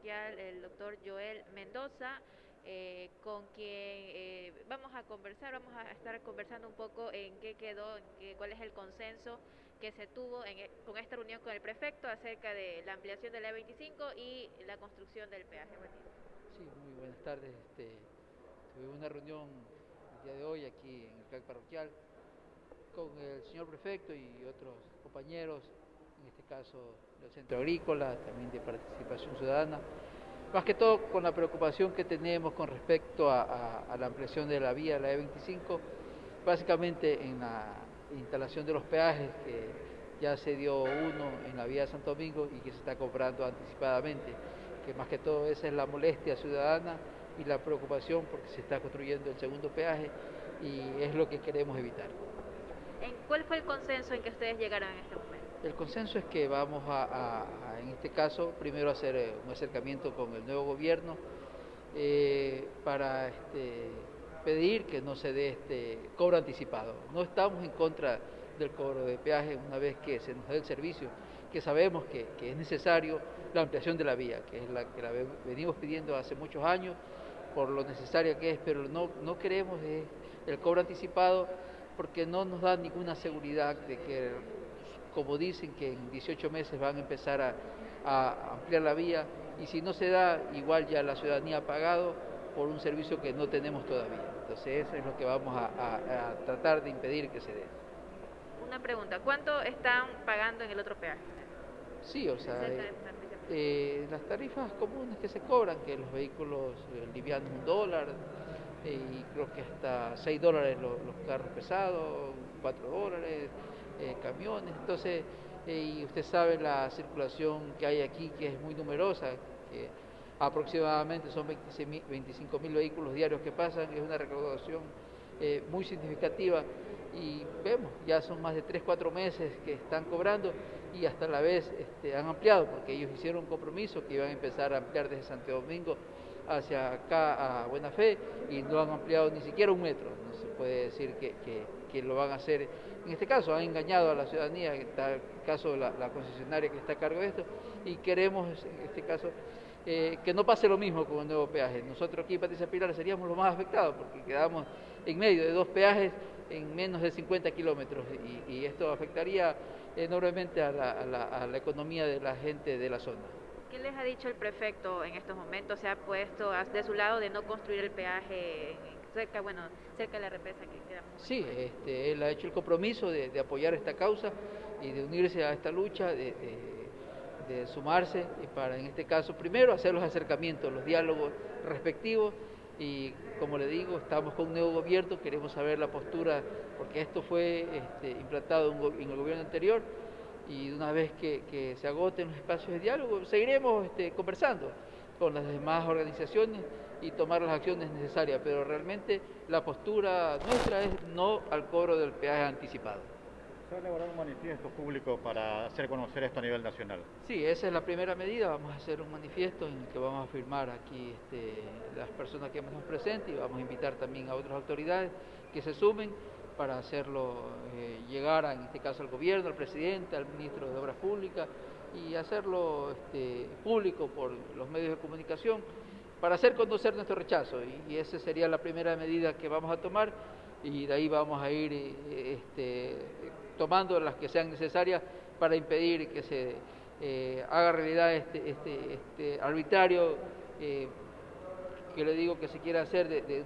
parroquial, el doctor Joel Mendoza, eh, con quien eh, vamos a conversar, vamos a estar conversando un poco en qué quedó, cuál es el consenso que se tuvo en, e, con esta reunión con el prefecto acerca de la ampliación de la E25 y la construcción del peaje. Sí, muy buenas tardes. Este, tuve una reunión el día de hoy aquí en el plan parroquial con el señor prefecto y otros compañeros, en este caso del Centro Agrícola, también de Participación Ciudadana, más que todo con la preocupación que tenemos con respecto a, la ampliación de la vía, la E25, básicamente en la instalación de los peajes, que ya se dio uno en la vía de Santo Domingo y que se está cobrando anticipadamente, que más que todo esa es la molestia ciudadana y la preocupación porque se está construyendo el segundo peaje y es lo que queremos evitar. ¿Cuál fue el consenso en que ustedes llegaron en este momento? El consenso es que vamos a, en este caso, primero hacer eh, un acercamiento con el nuevo gobierno eh, para este, pedir que no se dé este cobro anticipado. No estamos en contra del cobro de peaje una vez que se nos dé el servicio, que sabemos que, es necesario la ampliación de la vía, que es la que la venimos pidiendo hace muchos años por lo necesaria que es, pero no, no queremos el cobro anticipado porque no nos da ninguna seguridad de que, como dicen, que en 18 meses van a empezar a, ampliar la vía y si no se da, igual ya la ciudadanía ha pagado por un servicio que no tenemos todavía. Entonces eso es lo que vamos a, tratar de impedir que se dé. Una pregunta, ¿cuánto están pagando en el otro peaje? Sí, o sea, eh, eh, las tarifas comunes que se cobran, que los vehículos eh, livianos un dólar, y creo que hasta 6 dólares los, carros pesados, 4 dólares, eh, camiones. Entonces, eh, y usted sabe la circulación que hay aquí, que es muy numerosa, que aproximadamente son 25 mil vehículos diarios que pasan, es una recaudación eh, muy significativa y vemos, ya son más de 3, 4 meses que están cobrando y hasta la vez este, han ampliado, porque ellos hicieron un compromiso que iban a empezar a ampliar desde Santo Domingo hacia acá a Buena Fe y no han ampliado ni siquiera un metro. No se puede decir que, que, lo van a hacer. En este caso han engañado a la ciudadanía, en el caso la, concesionaria que está a cargo de esto, y queremos en este caso eh, que no pase lo mismo con el nuevo peaje. Nosotros aquí en Patricia Pilar seríamos los más afectados porque quedamos en medio de dos peajes en menos de 50 kilómetros y, esto afectaría enormemente a la, a la economía de la gente de la zona. ¿Qué les ha dicho el prefecto en estos momentos? ¿Se ha puesto de su lado de no construir el peaje cerca, bueno, cerca de la represa que queda Sí, este, él ha hecho el compromiso de, apoyar esta causa y de unirse a esta lucha, de, sumarse y para, en este caso, primero hacer los acercamientos, los diálogos respectivos y, como le digo, estamos con un nuevo gobierno, queremos saber la postura, porque esto fue este, implantado en el gobierno anterior y una vez que, se agoten los espacios de diálogo, seguiremos este, conversando con las demás organizaciones y tomar las acciones necesarias, pero realmente la postura nuestra es no al cobro del peaje anticipado. ¿Se va a elaborar un manifiesto público para hacer conocer esto a nivel nacional? Sí, esa es la primera medida, vamos a hacer un manifiesto en el que vamos a firmar aquí este, las personas que hemos presentes y vamos a invitar también a otras autoridades que se sumen para hacerlo eh, llegar, en este caso al gobierno, al presidente, al ministro de Obras Públicas y hacerlo este, público por los medios de comunicación para hacer conocer nuestro rechazo y, esa sería la primera medida que vamos a tomar y de ahí vamos a ir eh, este, tomando las que sean necesarias para impedir que se eh, haga realidad este, este, este arbitrario que le digo que se quiere hacer de,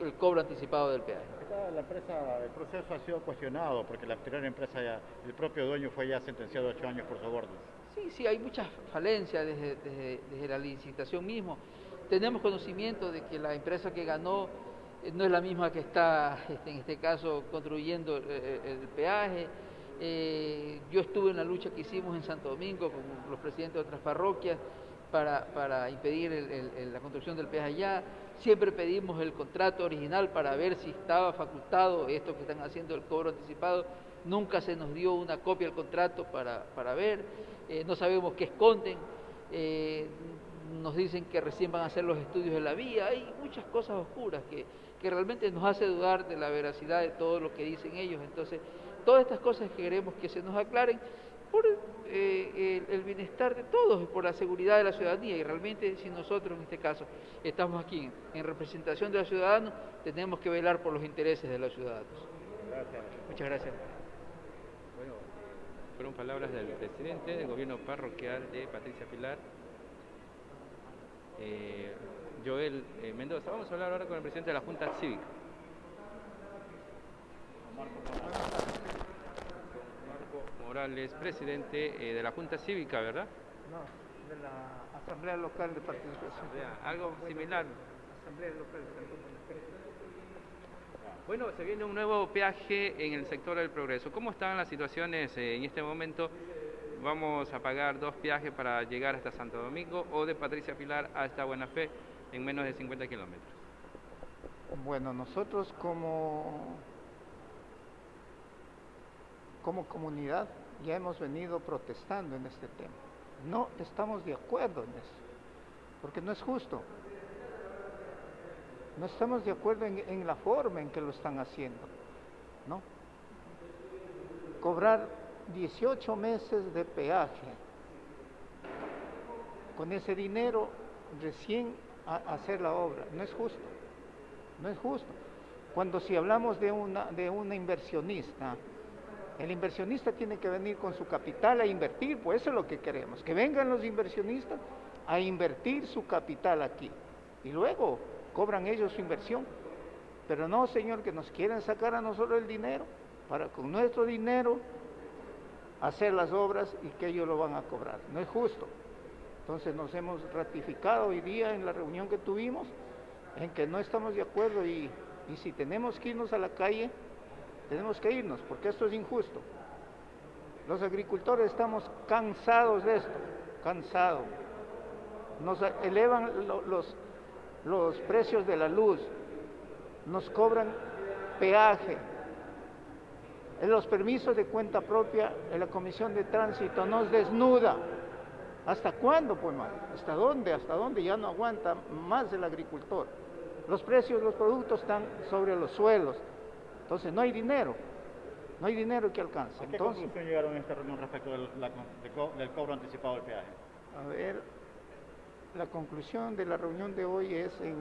el cobro anticipado del peaje la empresa, el proceso ha sido cuestionado porque la anterior empresa, ya, el propio dueño fue ya sentenciado a ocho años por sobornos. Sí, sí, hay muchas falencias desde, la licitación mismo. Tenemos conocimiento de que la empresa que ganó eh, no es la misma que está, este, en este caso, construyendo el, peaje. Eh, yo estuve en la lucha que hicimos en Santo Domingo con los presidentes de otras parroquias para, impedir la construcción del peaje allá. Siempre pedimos el contrato original para ver si estaba facultado esto que están haciendo el cobro anticipado. Nunca se nos dio una copia del contrato para, ver. Eh, no sabemos qué esconden. Eh, nos dicen que recién van a hacer los estudios de la vía. Hay muchas cosas oscuras que, que realmente nos hace dudar de la veracidad de todo lo que dicen ellos. Entonces, todas estas cosas que queremos que se nos aclaren por eh, el, bienestar de todos, por la seguridad de la ciudadanía. Y realmente si nosotros en este caso estamos aquí en, representación de los ciudadanos, tenemos que velar por los intereses de los ciudadanos. Gracias. Muchas gracias. Bueno, fueron palabras del presidente del gobierno parroquial de Patricia Pilar. Eh, Joel eh, Mendoza. Vamos a hablar ahora con el presidente de la Junta Cívica. Morales, presidente eh, de la Junta Cívica, ¿verdad? No, de la Asamblea Local de Participación. algo similar. Asamblea Local Bueno, se viene un nuevo peaje en el sector del progreso. ¿Cómo están las situaciones eh, en este momento? ¿Vamos a pagar dos peajes para llegar hasta Santo Domingo o de Patricia Pilar hasta Buena Fe en menos de 50 kilómetros? Bueno, nosotros como como comunidad ya hemos venido protestando en este tema. No estamos de acuerdo en eso, porque no es justo. No estamos de acuerdo en, la forma en que lo están haciendo. ¿no? Cobrar 18 meses de peaje. Con ese dinero recién hacer la obra. No es justo. No es justo. Cuando si hablamos de una, de una inversionista, el inversionista tiene que venir con su capital a invertir, pues eso es lo que queremos, que vengan los inversionistas a invertir su capital aquí y luego cobran ellos su inversión. Pero no, Señor, que nos quieren sacar a nosotros el dinero para con nuestro dinero hacer las obras y que ellos lo van a cobrar. No es justo. Entonces nos hemos ratificado hoy día en la reunión que tuvimos en que no estamos de acuerdo y, y si tenemos que irnos a la calle, tenemos que irnos porque esto es injusto. Los agricultores estamos cansados de esto, cansados. Nos elevan los, los precios de la luz, nos cobran peaje. En los permisos de cuenta propia, en la Comisión de Tránsito nos desnuda. ¿Hasta cuándo, pues, ¿Hasta dónde? ¿Hasta dónde? Ya no aguanta más el agricultor. Los precios de los productos están sobre los suelos. Entonces no hay dinero, no hay dinero que alcance. ¿A qué Entonces, conclusión llegaron en esta reunión respecto del, del, cobro anticipado del peaje? A ver, la conclusión de la reunión de hoy es en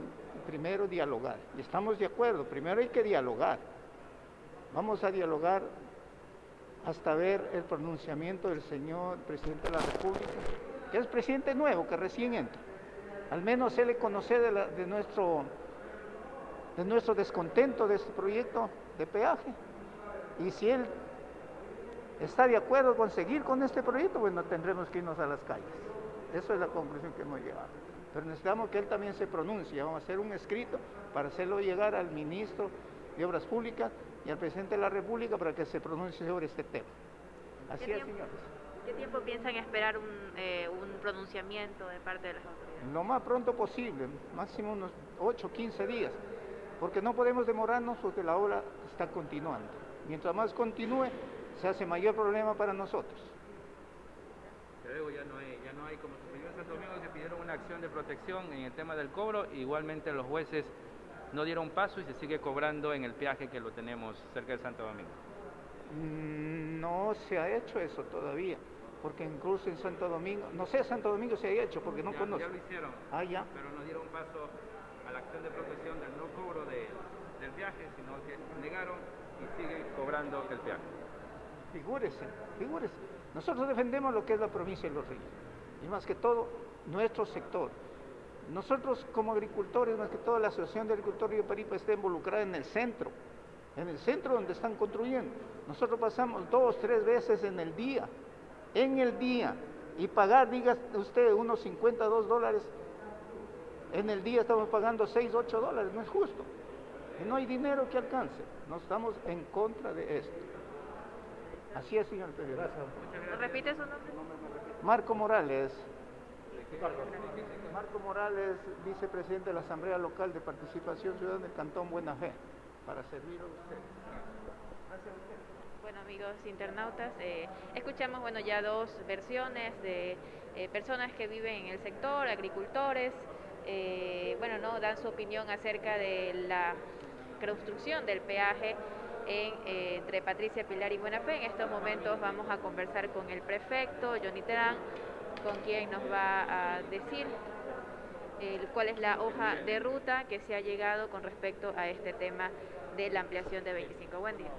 primero dialogar. Y estamos de acuerdo, primero hay que dialogar. Vamos a dialogar hasta ver el pronunciamiento del señor presidente de la República, que es presidente nuevo, que recién entra. Al menos se le conoce de, nuestro de nuestro descontento de este proyecto de peaje. Y si él está de acuerdo con seguir con este proyecto, bueno, tendremos que irnos a las calles. Esa es la conclusión que hemos llegado. Pero necesitamos que él también se pronuncie. Vamos a hacer un escrito para hacerlo llegar al ministro de Obras Públicas y al presidente de la República para que se pronuncie sobre este tema. Así es, señores. ¿Qué tiempo piensan esperar un, eh, un, pronunciamiento de parte de las autoridades? Lo más pronto posible, máximo unos 8 o 15 días porque no podemos demorarnos porque la obra está continuando. Mientras más continúe, se hace mayor problema para nosotros. luego ya no hay, ya no hay como sucedió en Santo Domingo que pidieron una acción de protección en el tema del cobro, igualmente los jueces no dieron paso y se sigue cobrando en el peaje que lo tenemos cerca de Santo Domingo. Mm, no se ha hecho eso todavía, porque incluso en Santo Domingo, no sé, Santo Domingo se ha hecho porque no conozco. Ya lo hicieron, ah, ya. pero no dieron paso a la acción de protección del no cobro del viaje, sino que negaron y siguen cobrando el viaje. Figúrese, figúrese. Nosotros defendemos lo que es la provincia de Los Ríos, y más que todo nuestro sector. Nosotros como agricultores, más que todo la Asociación de Agricultores Río Paripa está involucrada en el centro, en el centro donde están construyendo. Nosotros pasamos dos, tres veces en el día, en el día, y pagar, diga usted, unos 52 dólares en el día estamos pagando 6, 8 dólares, no es justo. Y no hay dinero que alcance. No estamos en contra de esto. Así es, señor presidente. ¿Repite su nombre? Marco Morales. Marco Morales, vicepresidente de la Asamblea Local de Participación Ciudadana del Cantón Buena Fe, para servir a usted. Gracias. Bueno amigos internautas, eh, escuchamos bueno ya dos versiones de eh, personas que viven en el sector, agricultores, eh, bueno, no dan su opinión acerca de la construcción del peaje entre Patricia Pilar y Buena Fe. En estos momentos vamos a conversar con el prefecto, Johnny Terán, con quien nos va a decir cuál es la hoja de ruta que se ha llegado con respecto a este tema de la ampliación de 25. Buen día.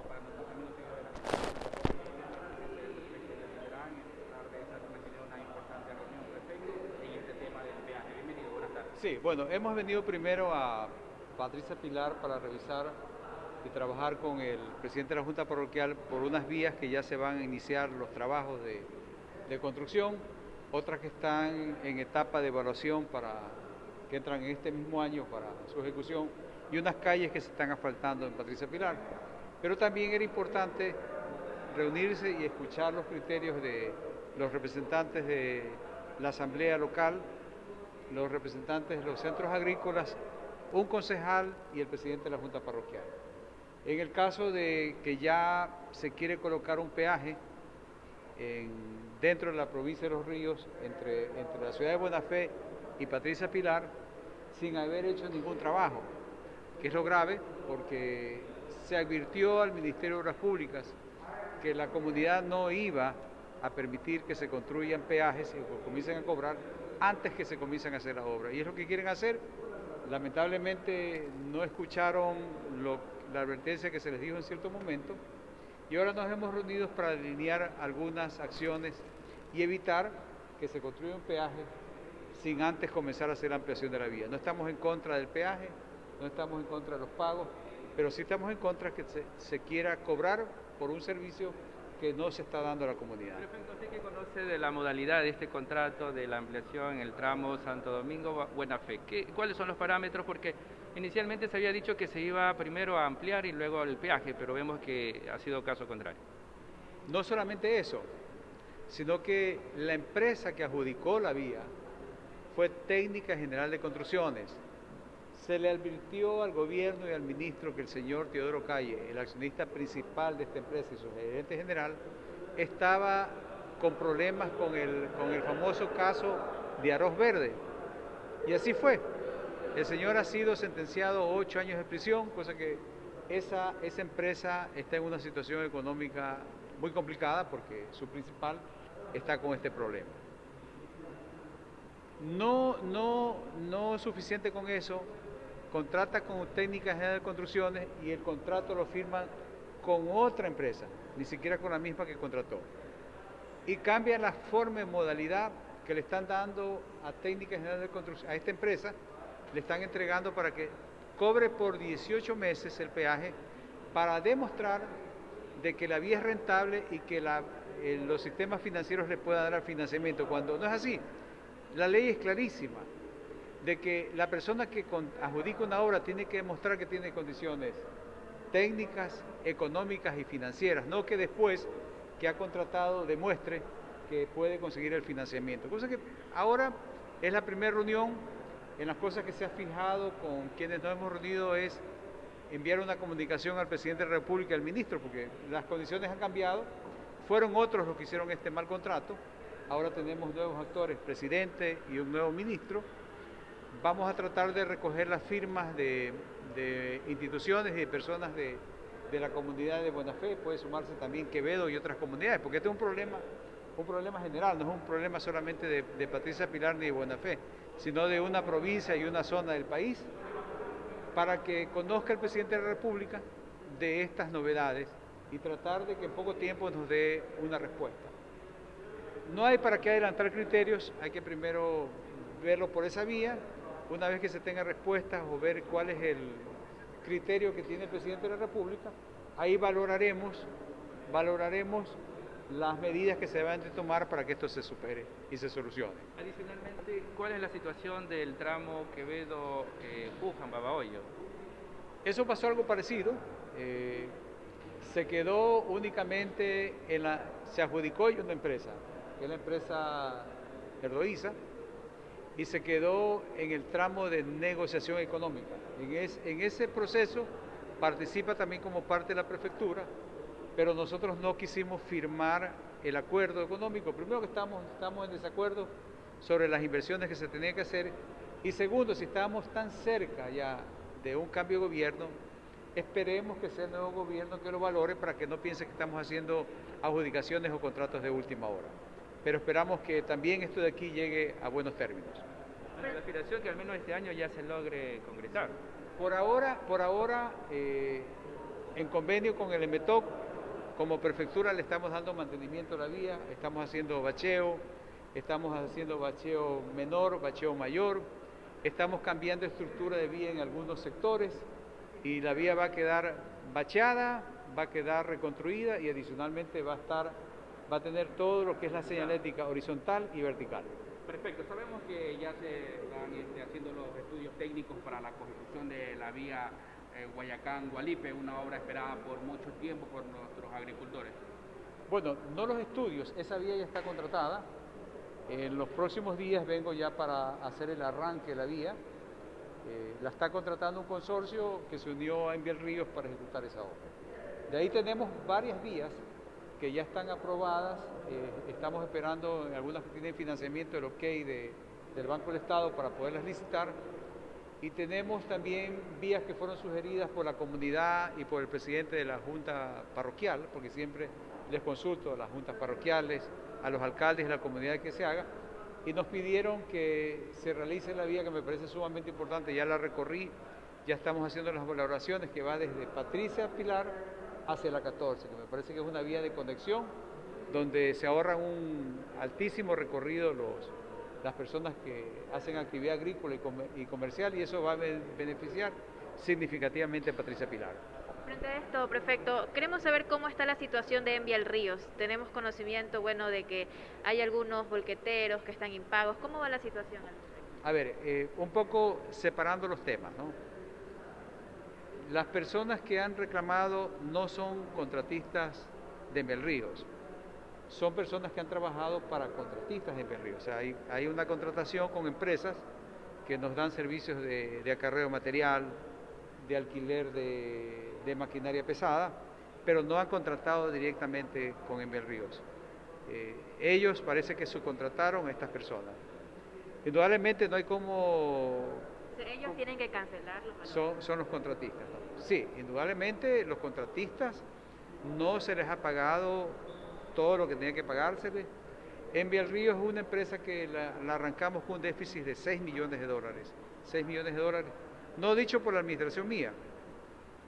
Sí, bueno, hemos venido primero a Patricia Pilar para revisar y trabajar con el presidente de la Junta Parroquial por unas vías que ya se van a iniciar los trabajos de, de construcción, otras que están en etapa de evaluación para que entran en este mismo año para su ejecución y unas calles que se están asfaltando en Patricia Pilar. Pero también era importante reunirse y escuchar los criterios de los representantes de la Asamblea Local, los representantes de los centros agrícolas, un concejal y el presidente de la Junta Parroquial. En el caso de que ya se quiere colocar un peaje dentro de la provincia de Los Ríos, entre, entre la ciudad de Buena Fe y Patricia Pilar, sin haber hecho ningún trabajo, que es lo grave porque se advirtió al Ministerio de Obras Públicas que la comunidad no iba a permitir que se construyan peajes y comiencen a cobrar antes que se comiencen a hacer las obras. Y es lo que quieren hacer. Lamentablemente no escucharon la advertencia que se les dijo en cierto momento y ahora nos hemos reunido para alinear algunas acciones y evitar que se construya un peaje sin antes comenzar a hacer la ampliación de la vía. No estamos en contra del peaje, no estamos en contra de los pagos, pero sí estamos en contra que se, se quiera cobrar por un servicio que no se está dando a la comunidad. Perfecto, ¿usted qué conoce de la modalidad de este contrato de la ampliación en el tramo Santo Domingo Buena Fe? ¿Qué, ¿Cuáles son los parámetros? Porque inicialmente se había dicho que se iba primero a ampliar y luego el peaje, pero vemos que ha sido caso contrario. No solamente eso, sino que la empresa que adjudicó la vía fue Técnica General de Construcciones. Se le advirtió al gobierno y al ministro que el señor Teodoro Calle, el accionista principal de esta empresa y su gerente general, estaba con problemas con el, con el famoso caso de arroz verde. Y así fue. El señor ha sido sentenciado a ocho años de prisión, cosa que esa, esa empresa está en una situación económica muy complicada porque su principal está con este problema. No, no, no es suficiente con eso, contrata con técnicas general de construcciones y el contrato lo firman con otra empresa, ni siquiera con la misma que contrató. Y cambia la forma y modalidad que le están dando a técnicas general de construcción, a esta empresa, le están entregando para que cobre por 18 meses el peaje para demostrar de que la vía es rentable y que eh, los sistemas financieros le puedan dar financiamiento, cuando no es así. La ley es clarísima, de que la persona que adjudica una obra tiene que demostrar que tiene condiciones técnicas, económicas y financieras, no que después que ha contratado demuestre que puede conseguir el financiamiento. Cosa que ahora es la primera reunión, en las cosas que se ha fijado con quienes nos hemos reunido es enviar una comunicación al presidente de la República y al ministro, porque las condiciones han cambiado, fueron otros los que hicieron este mal contrato, ahora tenemos nuevos actores, presidente y un nuevo ministro. Vamos a tratar de recoger las firmas de, instituciones y de personas de, la comunidad de Buena Fe, puede sumarse también Quevedo y otras comunidades, porque este es un problema, un problema general, no es un problema solamente de, Patricia Pilar ni de Buena Fe, sino de una provincia y una zona del país, para que conozca el presidente de la República de estas novedades y tratar de que en poco tiempo nos dé una respuesta. No hay para qué adelantar criterios, hay que primero verlo por esa vía, una vez que se tenga respuestas o ver cuál es el criterio que tiene el presidente de la República, ahí valoraremos, valoraremos las medidas que se deben de tomar para que esto se supere y se solucione. Adicionalmente, ¿cuál es la situación del tramo Quevedo-Pujan, Babahoyo? Eso pasó algo parecido. Eh, se quedó únicamente en la, se adjudicó y una empresa, que es la empresa Erdoiza, y se quedó en el tramo de negociación económica. En, en ese proceso participa también como parte de la prefectura, pero nosotros no quisimos firmar el acuerdo económico. Primero que estamos, estamos en desacuerdo sobre las inversiones que se tenían que hacer y segundo, si estábamos tan cerca ya de un cambio de gobierno, Esperemos que sea el nuevo gobierno que lo valore para que no piense que estamos haciendo adjudicaciones o contratos de última hora. Pero esperamos que también esto de aquí llegue a buenos términos. La aspiración que al menos este año ya se logre concretar. Por ahora, por ahora eh, en convenio con el EMETOC, como prefectura le estamos dando mantenimiento a la vía, estamos haciendo bacheo, estamos haciendo bacheo menor, bacheo mayor, estamos cambiando estructura de vía en algunos sectores y la vía va a quedar bacheada, va a quedar reconstruida y adicionalmente va a estar, va a tener todo lo que es la señalética horizontal y vertical. Perfecto, sabemos que ya se están este, haciendo los estudios técnicos para la construcción de la vía eh, Guayacán-Gualipe, una obra esperada por mucho tiempo por nuestros agricultores. Bueno, no los estudios, esa vía ya está contratada. En los próximos días vengo ya para hacer el arranque de la vía. Eh, la está contratando un consorcio que se unió a Enviel Ríos para ejecutar esa obra. De ahí tenemos varias vías que ya están aprobadas. Eh, estamos esperando algunas que tienen financiamiento el OK del Banco del Estado para poderlas licitar. Y tenemos también vías que fueron sugeridas por la comunidad y por el presidente de la Junta Parroquial, porque siempre les consulto a las juntas parroquiales, a los alcaldes de la comunidad que se haga, y nos pidieron que se realice la vía que me parece sumamente importante, ya la recorrí, ya estamos haciendo las valoraciones que va desde Patricia Pilar hacia la 14, que me parece que es una vía de conexión donde se ahorran un altísimo recorrido los, las personas que hacen actividad agrícola y, comercial y eso va a beneficiar significativamente a Patricia Pilar. Frente a esto, prefecto, queremos saber cómo está la situación de Envial Ríos. Tenemos conocimiento, bueno, de que hay algunos volqueteros que están impagos. ¿Cómo va la situación? A ver, eh, un poco separando los temas, ¿no? Las personas que han reclamado no son contratistas de Envial Ríos son personas que han trabajado para contratistas en Berrío. O sea, hay, una contratación con empresas que nos dan servicios de, acarreo material, de alquiler de, maquinaria pesada, pero no han contratado directamente con Enver Ríos. Eh, ellos parece que subcontrataron a estas personas. Indudablemente no hay como... Ellos tienen que cancelarlo. Son, son los contratistas. Sí, indudablemente los contratistas no se les ha pagado todo lo que tenía que pagársele. Envial Río es una empresa que la, arrancamos con un déficit de 6 millones de dólares. 6 millones de dólares. No dicho por la administración mía.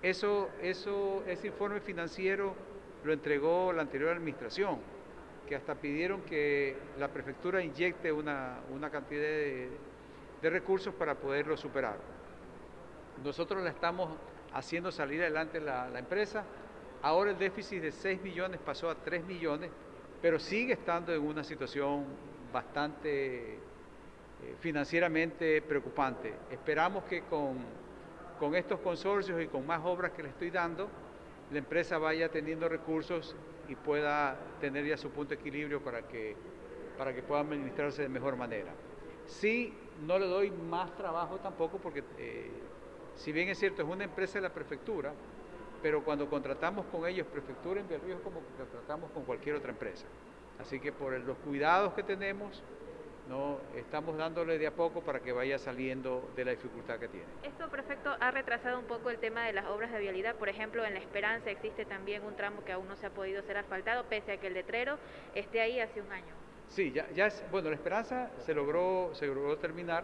Eso, eso, ese informe financiero lo entregó la anterior administración, que hasta pidieron que la prefectura inyecte una, cantidad de, recursos para poderlo superar. Nosotros la estamos haciendo salir adelante la, la empresa Ahora el déficit de 6 millones pasó a 3 millones, pero sigue estando en una situación bastante eh, financieramente preocupante. Esperamos que con, con estos consorcios y con más obras que le estoy dando, la empresa vaya teniendo recursos y pueda tener ya su punto de equilibrio para que, para que pueda administrarse de mejor manera. Sí, no le doy más trabajo tampoco porque, eh, si bien es cierto, es una empresa de la prefectura, pero cuando contratamos con ellos Prefectura en Río es como que contratamos con cualquier otra empresa. Así que por los cuidados que tenemos, no estamos dándole de a poco para que vaya saliendo de la dificultad que tiene. Esto, prefecto, ha retrasado un poco el tema de las obras de vialidad. Por ejemplo, en La Esperanza existe también un tramo que aún no se ha podido ser asfaltado, pese a que el letrero esté ahí hace un año. Sí, ya, ya es, bueno, La Esperanza se logró, se logró terminar.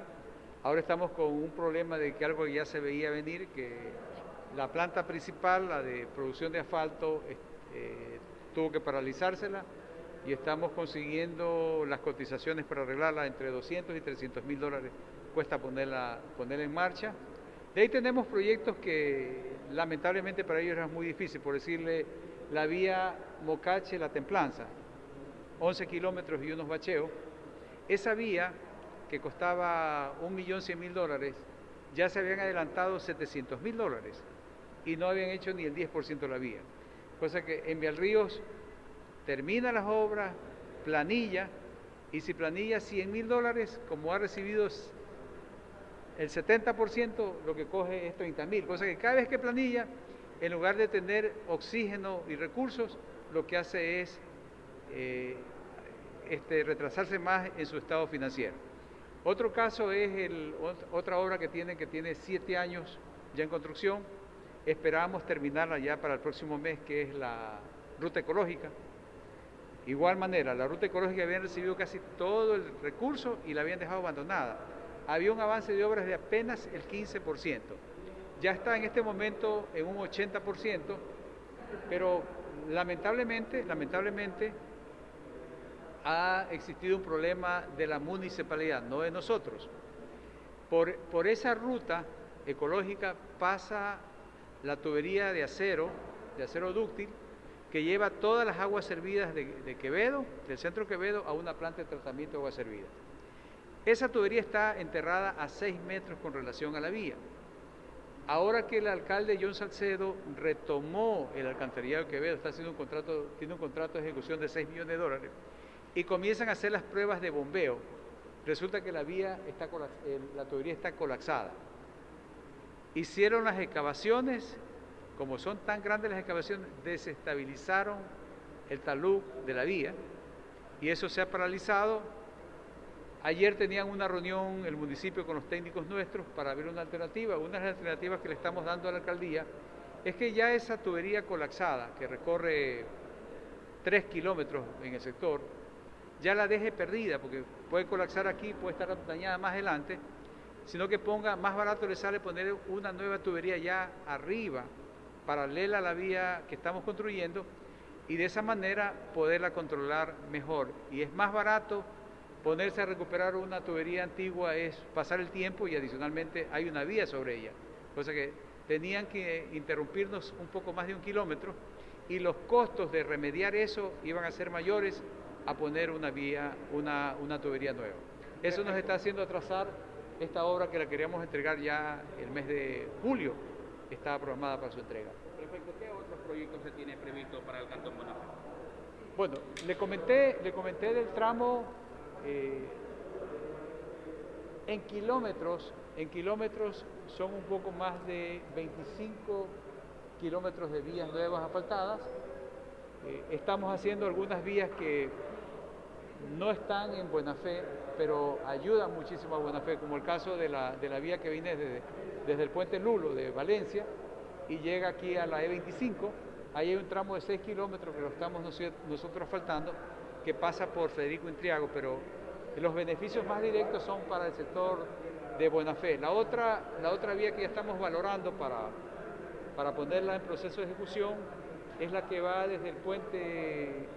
Ahora estamos con un problema de que algo ya se veía venir, que la planta principal, la de producción de asfalto, eh, tuvo que paralizársela y estamos consiguiendo las cotizaciones para arreglarla entre 200 y 300 mil dólares cuesta ponerla, ponerla en marcha. De ahí tenemos proyectos que lamentablemente para ellos era muy difícil, por decirle la vía Mocache-La Templanza, 11 kilómetros y unos bacheos. Esa vía que costaba 1.100.000 dólares, ya se habían adelantado 700 mil dólares y no habían hecho ni el 10% de la vía. Cosa que en Ríos termina las obras, planilla, y si planilla 100 mil dólares, como ha recibido el 70%, lo que coge es 30 mil. Cosa que cada vez que planilla, en lugar de tener oxígeno y recursos, lo que hace es eh, este, retrasarse más en su estado financiero. Otro caso es otra obra que tiene, que tiene siete años ya en construcción, Esperábamos terminarla ya para el próximo mes, que es la ruta ecológica. Igual manera, la ruta ecológica habían recibido casi todo el recurso y la habían dejado abandonada. Había un avance de obras de apenas el 15%. Ya está en este momento en un 80%, pero lamentablemente, lamentablemente ha existido un problema de la municipalidad, no de nosotros. Por, por esa ruta ecológica pasa la tubería de acero, de acero dúctil, que lleva todas las aguas servidas de, Quevedo, del centro Quevedo, a una planta de tratamiento de aguas servidas. Esa tubería está enterrada a 6 metros con relación a la vía. Ahora que el alcalde John Salcedo retomó el alcantarillado de Quevedo, está haciendo un contrato, tiene un contrato de ejecución de 6 millones de dólares, y comienzan a hacer las pruebas de bombeo, resulta que la vía está, la tubería está colapsada. Hicieron las excavaciones, como son tan grandes las excavaciones, desestabilizaron el talud de la vía y eso se ha paralizado. Ayer tenían una reunión el municipio con los técnicos nuestros para ver una alternativa. Una de las alternativas que le estamos dando a la alcaldía es que ya esa tubería colapsada, que recorre tres kilómetros en el sector, ya la deje perdida, porque puede colapsar aquí, puede estar dañada más adelante, sino que ponga, más barato le sale poner una nueva tubería ya arriba, paralela a la vía que estamos construyendo, y de esa manera poderla controlar mejor. Y es más barato ponerse a recuperar una tubería antigua, es pasar el tiempo y adicionalmente hay una vía sobre ella. Cosa que tenían que interrumpirnos un poco más de un kilómetro y los costos de remediar eso iban a ser mayores a poner una vía, una, una tubería nueva. Eso nos está haciendo atrasar esta obra que la queríamos entregar ya el mes de julio, está programada para su entrega. Perfecto. ¿Qué otros proyectos se tiene previsto para el Cantón Bonafé? Bueno, le comenté, le comenté del tramo eh, en kilómetros, en kilómetros son un poco más de 25 kilómetros de vías nuevas asfaltadas. Eh, estamos haciendo algunas vías que no están en buena fe, pero ayudan muchísimo a buena fe, como el caso de la, de la vía que viene desde, desde el puente Lulo de Valencia y llega aquí a la E25. Ahí hay un tramo de 6 kilómetros que lo estamos nosotros faltando, que pasa por Federico Intriago, pero los beneficios más directos son para el sector de buena fe. La otra, la otra vía que ya estamos valorando para, para ponerla en proceso de ejecución es la que va desde el puente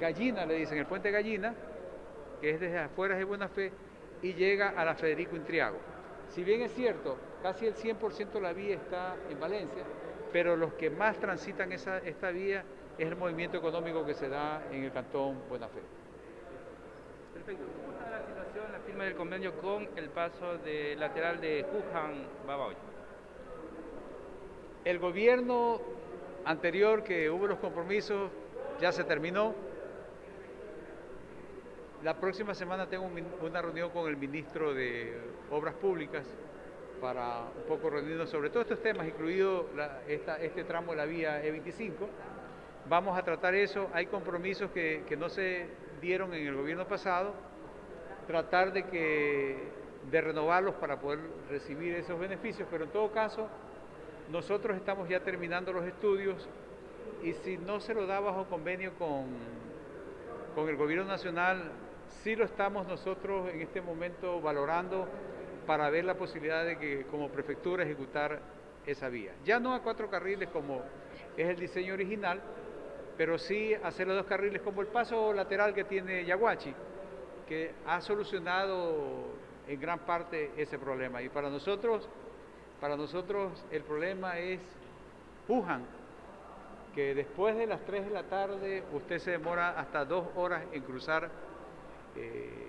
Gallina, le dicen, el puente Gallina, que es desde afuera de Buena Fe, y llega a la Federico Intriago. Si bien es cierto, casi el 100% de la vía está en Valencia, pero los que más transitan esa, esta vía es el movimiento económico que se da en el cantón Buena Fe. Perfecto. ¿Cómo está la situación, la firma del convenio con el paso de lateral de Wuhan Babaoy? El gobierno anterior que hubo los compromisos ya se terminó. La próxima semana tengo una reunión con el ministro de Obras Públicas para un poco reunirnos sobre todos estos temas, incluido este tramo de la vía E25. Vamos a tratar eso. Hay compromisos que, que no se dieron en el gobierno pasado, tratar de, que, de renovarlos para poder recibir esos beneficios, pero en todo caso, nosotros estamos ya terminando los estudios y si no se lo da bajo convenio con, con el gobierno nacional, sí lo estamos nosotros en este momento valorando para ver la posibilidad de que como prefectura ejecutar esa vía. Ya no a cuatro carriles como es el diseño original, pero sí hacer los dos carriles como el paso lateral que tiene Yaguachi, que ha solucionado en gran parte ese problema. Y para nosotros, para nosotros el problema es Wuhan, que después de las 3 de la tarde usted se demora hasta dos horas en cruzar eh,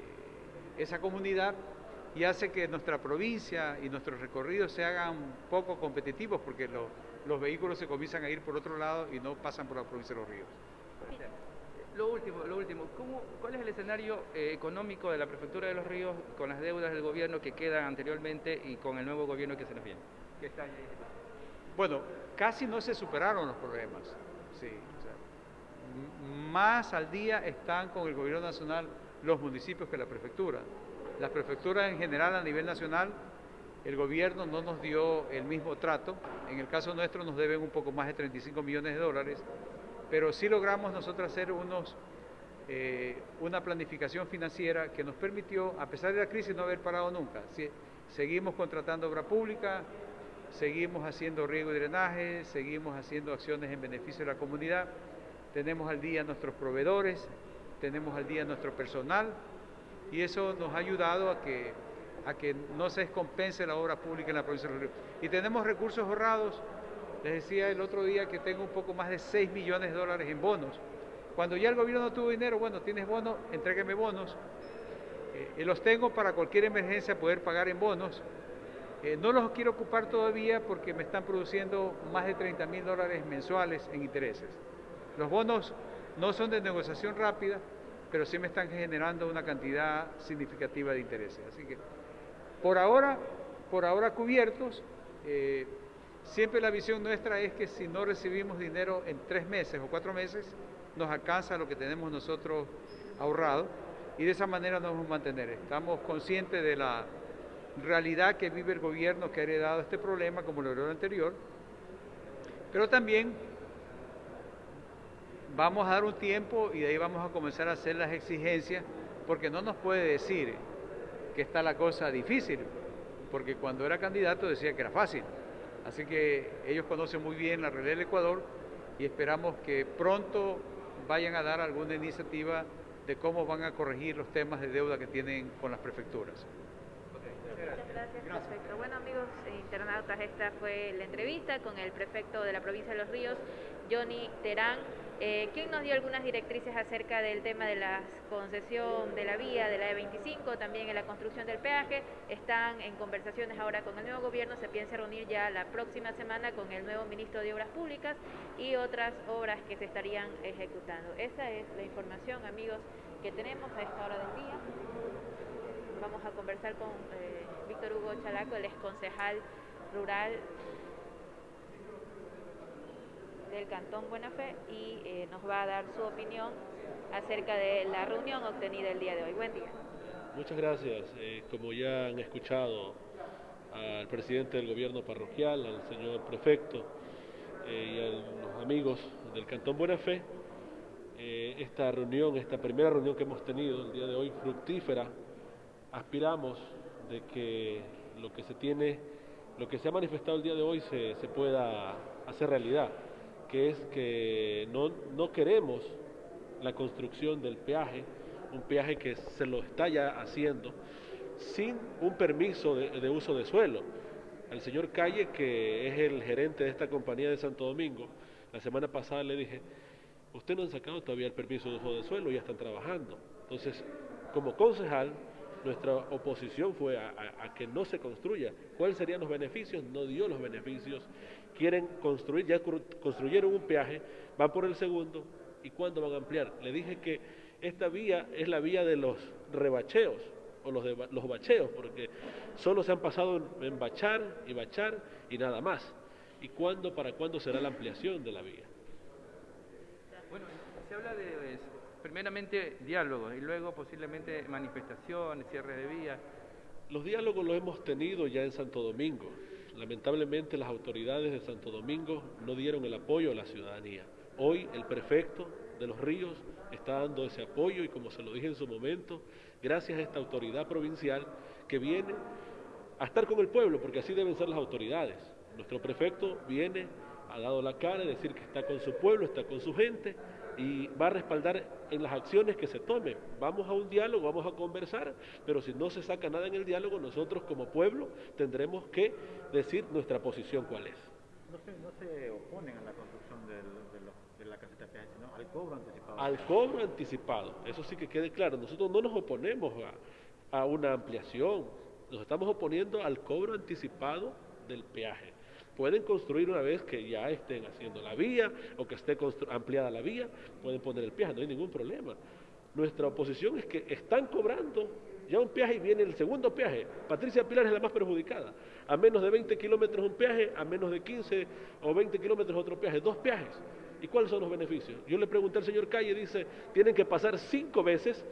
esa comunidad y hace que nuestra provincia y nuestros recorridos se hagan poco competitivos porque los vehículos se comienzan a ir por otro lado y no pasan por la provincia de los ríos. Lo último, lo último, ¿cuál es el escenario eh, económico de la Prefectura de los Ríos con las deudas del gobierno que quedan anteriormente y con el nuevo gobierno que se nos viene? Bueno, casi no se superaron los problemas. Sí, más al día están con el gobierno nacional los municipios que la prefectura. Las prefecturas en general a nivel nacional el gobierno no nos dio el mismo trato. En el caso nuestro nos deben un poco más de 35 millones de dólares, pero sí logramos nosotros hacer unos, eh, una planificación financiera que nos permitió, a pesar de la crisis, no haber parado nunca. seguimos contratando obra pública, seguimos haciendo riego y drenaje, seguimos haciendo acciones en beneficio de la comunidad, tenemos al día nuestros proveedores, tenemos al día nuestro personal y eso nos ha ayudado a que a que no se descompense la obra pública en la provincia de Ríos. Y tenemos recursos ahorrados, les decía el otro día que tengo un poco más de 6 millones de dólares en bonos. Cuando ya el gobierno no tuvo dinero, bueno, tienes bonos, entrégueme bonos. Eh, y los tengo para cualquier emergencia poder pagar en bonos. Eh, no los quiero ocupar todavía porque me están produciendo más de 30 mil dólares mensuales en intereses. Los bonos no son de negociación rápida, pero sí me están generando una cantidad significativa de intereses. Así que por ahora, por ahora cubiertos, eh, siempre la visión nuestra es que si no recibimos dinero en tres meses o cuatro meses, nos alcanza lo que tenemos nosotros ahorrado y de esa manera nos vamos a mantener. Estamos conscientes de la realidad que vive el gobierno que ha heredado este problema, como lo heredó el anterior, pero también vamos a dar un tiempo y de ahí vamos a comenzar a hacer las exigencias, porque no nos puede decir que está la cosa difícil, porque cuando era candidato decía que era fácil. Así que ellos conocen muy bien la realidad del Ecuador y esperamos que pronto vayan a dar alguna iniciativa de cómo van a corregir los temas de deuda que tienen con las prefecturas. Muchas gracias, perfecto. Bueno amigos internautas, esta fue la entrevista con el prefecto de la provincia de Los Ríos, Johnny Terán. Eh, ¿Quién nos dio algunas directrices acerca del tema de la concesión de la vía de la E25, también en la construcción del peaje. Están en conversaciones ahora con el nuevo gobierno, se piensa reunir ya la próxima semana con el nuevo ministro de Obras Públicas y otras obras que se estarían ejecutando. Esa es la información, amigos, que tenemos a esta hora del día. Vamos a conversar con eh, Víctor Hugo Chalaco, el ex concejal rural del Cantón Buena Fe y eh, nos va a dar su opinión acerca de la reunión obtenida el día de hoy. Buen día. Muchas gracias. Eh, como ya han escuchado al presidente del gobierno parroquial, al señor prefecto y a los amigos del Cantón Buena Fe, esta reunión, esta primera reunión que hemos tenido el día de hoy, fructífera, aspiramos de que lo que se tiene, lo que se ha manifestado el día de hoy se, se pueda hacer realidad que es que no, no queremos la construcción del peaje, un peaje que se lo está ya haciendo, sin un permiso de, uso de suelo. Al señor Calle, que es el gerente de esta compañía de Santo Domingo, la semana pasada le dije, usted no han sacado todavía el permiso de uso de suelo, ya están trabajando. Entonces, como concejal, nuestra oposición fue a, que no se construya. ¿Cuáles serían los beneficios? No dio los beneficios quieren construir, ya construyeron un peaje, van por el segundo, ¿y cuándo van a ampliar? Le dije que esta vía es la vía de los rebacheos, o los, de, los bacheos, porque solo se han pasado en, bachar y bachar y nada más. ¿Y cuándo, para cuándo será la ampliación de la vía? Bueno, se habla de, primeramente, diálogo y luego posiblemente manifestaciones, cierre de vías. Los diálogos los hemos tenido ya en Santo Domingo. Lamentablemente las autoridades de Santo Domingo no dieron el apoyo a la ciudadanía. Hoy el prefecto de los ríos está dando ese apoyo y como se lo dije en su momento, gracias a esta autoridad provincial que viene a estar con el pueblo, porque así deben ser las autoridades. Nuestro prefecto viene, ha dado la cara, de decir que está con su pueblo, está con su gente y va a respaldar en las acciones que se tomen. Vamos a un diálogo, vamos a conversar, pero si no se saca nada en el diálogo, nosotros como pueblo tendremos que decir nuestra posición cuál es. No se, no se oponen a la construcción de, la caseta de sino al cobro anticipado. Al cobro anticipado, eso sí que quede claro. Nosotros no nos oponemos a, a una ampliación, nos estamos oponiendo al cobro anticipado del peaje. Pueden construir una vez que ya estén haciendo la vía o que esté ampliada la vía, pueden poner el peaje, no hay ningún problema. Nuestra oposición es que están cobrando ya un peaje y viene el segundo peaje. Patricia Pilar es la más perjudicada. A menos de 20 kilómetros un peaje, a menos de 15 o 20 kilómetros otro peaje, dos peajes. ¿Y cuáles son los beneficios? Yo le pregunté al señor Calle, dice, tienen que pasar cinco veces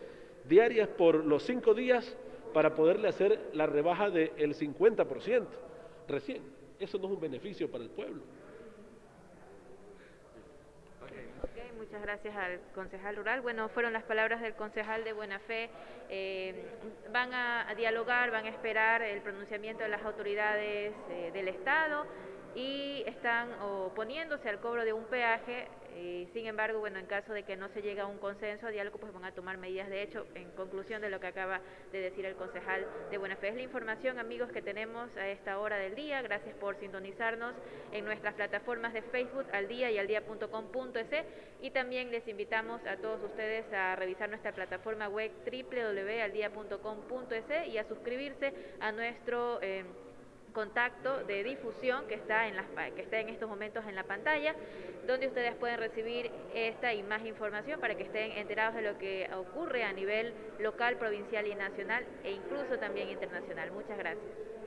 diarias por los cinco días para poderle hacer la rebaja del 50% recién. Eso no es un beneficio para el pueblo. muchas gracias al concejal rural. Bueno, fueron las palabras del concejal de Buena Fe. Eh, van a, dialogar, van a esperar el pronunciamiento de las autoridades eh, del Estado y están oponiéndose al cobro de un peaje eh, sin embargo, bueno, en caso de que no se llegue a un consenso, a diálogo, pues van a tomar medidas de hecho, en conclusión de lo que acaba de decir el concejal de Buena Fe. Es la información, amigos, que tenemos a esta hora del día. Gracias por sintonizarnos en nuestras plataformas de Facebook, al día y al día.com.es y también les invitamos a todos ustedes a revisar nuestra plataforma web www.aldia.com.es y a suscribirse a nuestro... Eh, contacto de difusión que está en las que está en estos momentos en la pantalla, donde ustedes pueden recibir esta y más información para que estén enterados de lo que ocurre a nivel local, provincial y nacional e incluso también internacional. Muchas gracias.